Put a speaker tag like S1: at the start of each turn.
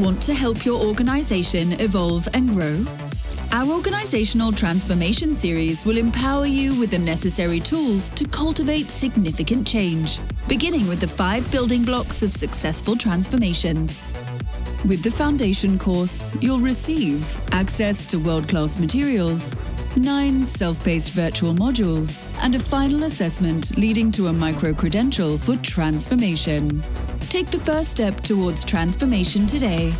S1: Want to help your organization evolve and grow? Our Organizational Transformation Series will empower you with the necessary tools to cultivate significant change, beginning with the five building blocks of successful transformations. With the foundation course, you'll receive access to world-class materials, nine self-paced virtual modules, and a final assessment leading to a micro-credential for transformation. Take the first step towards transformation today